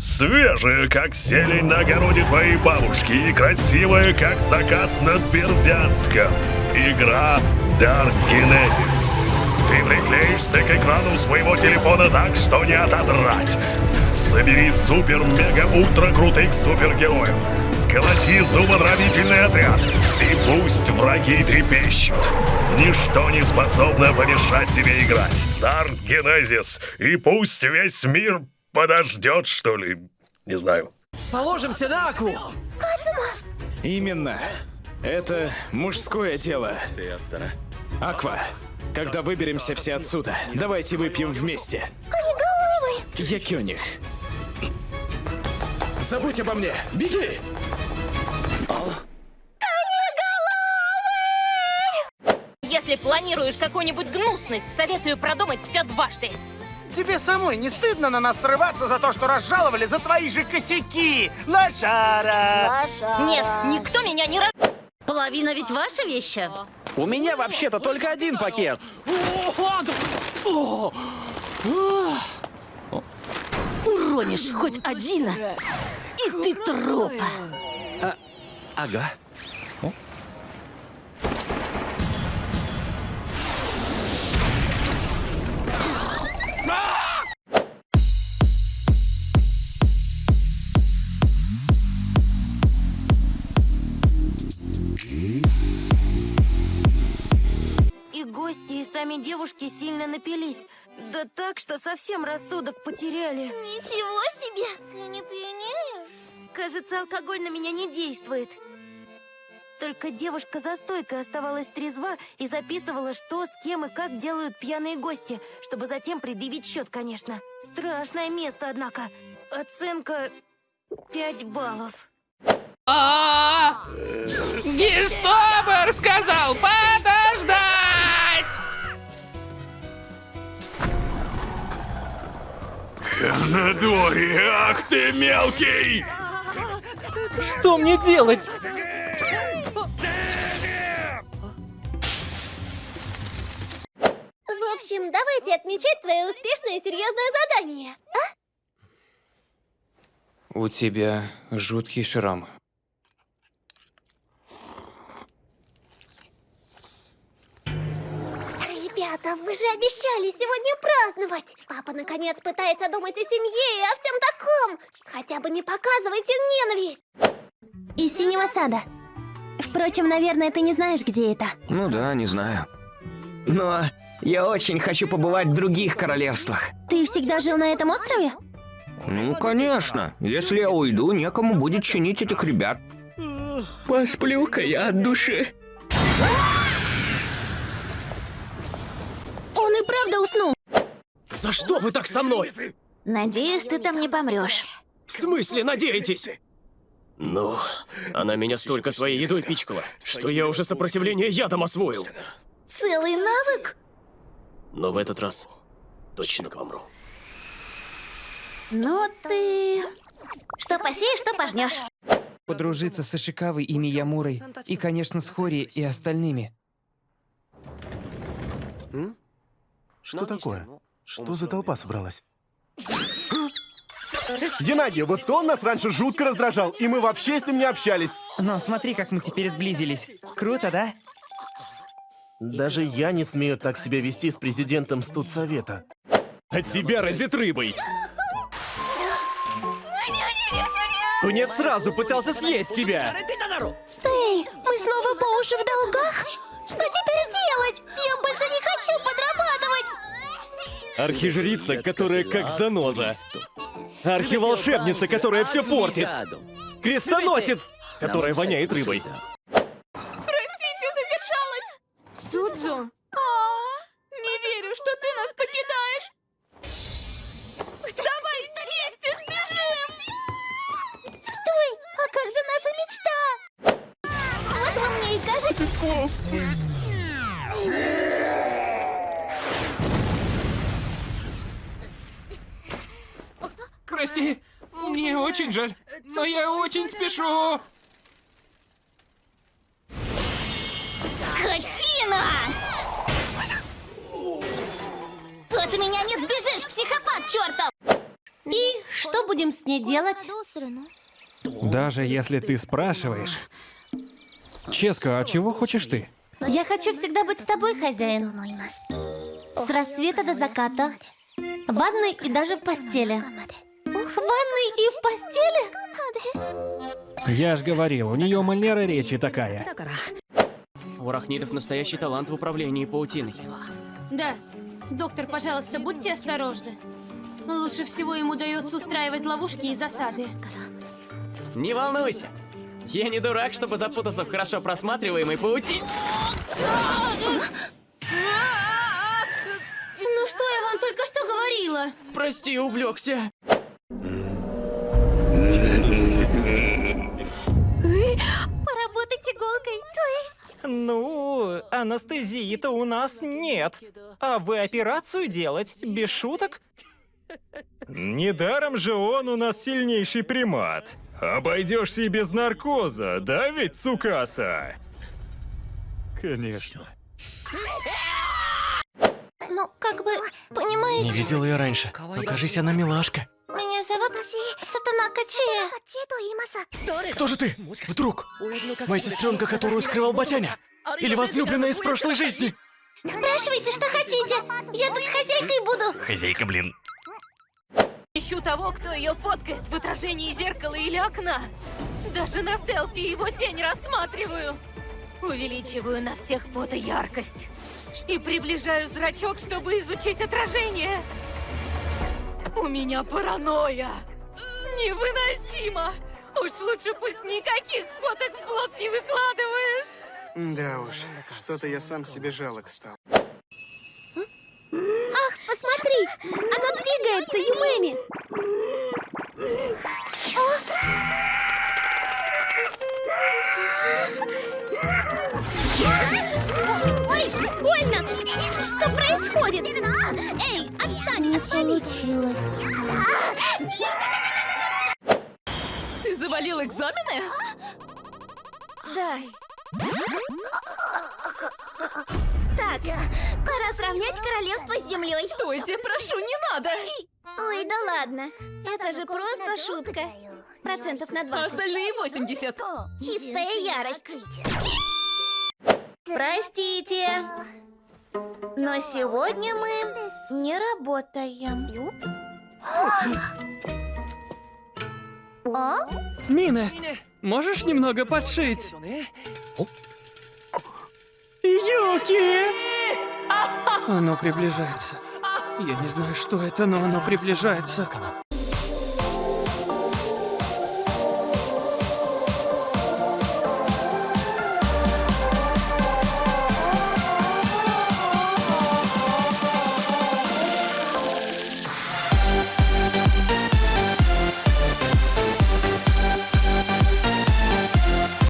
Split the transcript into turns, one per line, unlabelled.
Свежая, как зелень на огороде твоей бабушки и красивая, как закат над Бердянском. Игра Dark Genesis. Ты приклеишься к экрану своего телефона так, что не отодрать. Собери супер-мега-ультра крутых супергероев. Сколоти зубодробительный отряд. И пусть враги трепещут. Ничто не способно помешать тебе играть. Dark Genesis. И пусть весь мир подождет, что ли. Не знаю.
Положимся на Акву!
Именно. Это мужское дело.
Отстара.
Аква, когда выберемся все отсюда, давайте выпьем вместе. Я Кёниг. Забудь обо мне. Беги!
Если планируешь какую-нибудь гнусность, советую продумать все дважды.
Тебе самой не стыдно на нас срываться за то, что разжаловали за твои же косяки? Лошара!
Нет, никто меня не раз...
Половина ведь ваши вещи.
У меня вообще-то только один пакет.
Уронишь хоть один, и ты труп.
Ага.
И сами девушки сильно напились. Да так, что совсем рассудок потеряли.
Ничего себе! Ты не пьянеешь?
Кажется, алкоголь на меня не действует. Только девушка за стойкой оставалась трезва и записывала, что, с кем и как делают пьяные гости, чтобы затем предъявить счет, конечно. Страшное место, однако. Оценка 5 баллов.
На дворе, ах ты мелкий!
Что мне делать?
В общем, давайте отмечать твое успешное и серьезное задание.
У тебя жуткий шрам.
Ребята, вы же обещали сегодня праздновать. Папа наконец пытается думать о семье и о всем таком. Хотя бы не показывайте ненависть.
Из синего сада. Впрочем, наверное, ты не знаешь, где это.
Ну да, не знаю. Но я очень хочу побывать в других королевствах.
Ты всегда жил на этом острове?
Ну, конечно. Если я уйду, некому будет чинить этих ребят. Посплю-ка я от души.
И правда уснул.
За что вы так со мной?
Надеюсь, ты там не помрешь.
В смысле надеетесь? Ну, она меня столько своей едой пичкала, что я уже сопротивление ядом освоил.
Целый навык?
Но в этот раз точно помру.
Ну ты... Что посеешь, что пожнешь.
Подружиться с Ишикавой и Миямурой, и, конечно, с Хори и остальными.
Что такое? Что за толпа собралась? Геннадий, вот он нас раньше жутко раздражал, и мы вообще с ним не общались.
Но смотри, как мы теперь сблизились. Круто, да?
Даже я не смею так себя вести с президентом студсовета.
От тебя разит рыбой. Тунец сразу пытался съесть тебя.
Эй, мы снова по уши в долгах? Что теперь делать? Я больше не хочу подрабатывать.
Архижрица, которая как заноза. Архиволшебница, которая все портит. Крестоносец, которая воняет рыбой.
Прости, мне очень жаль, но я очень спешу.
Скотина! От меня не сбежишь, психопат чертов! И что
что будем с ней делать?
Даже если ты спрашиваешь... Ческа, а чего хочешь ты?
Я хочу всегда быть с тобой, хозяин. С рассвета до заката. В ванной и даже в постели. В ванной и в постели?
Я ж говорил, у нее манера речи такая.
У арахнидов настоящий талант в управлении паутиной.
Да. Доктор, пожалуйста, будьте осторожны. Лучше всего ему удается устраивать ловушки и засады.
Не волнуйся. Я не дурак, чтобы запутаться в хорошо просматриваемой паутине.
Ну что я вам только что говорила?
Прости, увлекся.
Поработать иголкой, то есть?
Ну, анестезии-то у нас нет. А вы операцию делать? Без шуток?
Недаром же он у нас сильнейший примат. Обойдешься и без наркоза, да ведь, Цукаса? Конечно.
Ну, как бы, понимаете,
видел ее раньше. Но кажись, она милашка.
Меня зовут Сатана Качея.
Кто же ты? Вдруг? Моя сестренка, которую скрывал Батяня? Или возлюбленная из прошлой жизни?
Спрашивайте, что хотите. Я тут хозяйкой буду.
Хозяйка, блин.
Ищу того, кто ее фоткает в отражении зеркала или окна. Даже на селфи его тень рассматриваю. Увеличиваю на всех фото яркость. И приближаю зрачок, чтобы изучить отражение. У меня паранойя. Невыносимо. Уж лучше пусть никаких фоток в блог не выкладывает.
Да уж, что-то я сам себе жалок стал.
Ах, посмотри! Оно двигается, Юмэми! Ой, больно! Что происходит? Эй, отстань! Не получилось.
Ты завалил экзамены?
Дай. Так, пора сравнять королевство с землей.
Стойте, прошу, не надо!
Ой, да ладно. Это же просто шутка. Процентов на
А
20.
остальные 80.
Чистая ярость. Простите. Но сегодня мы не работаем. О?
Мина, можешь немного подшить? Юки!
Оно приближается. Я не знаю, что это, но оно приближается.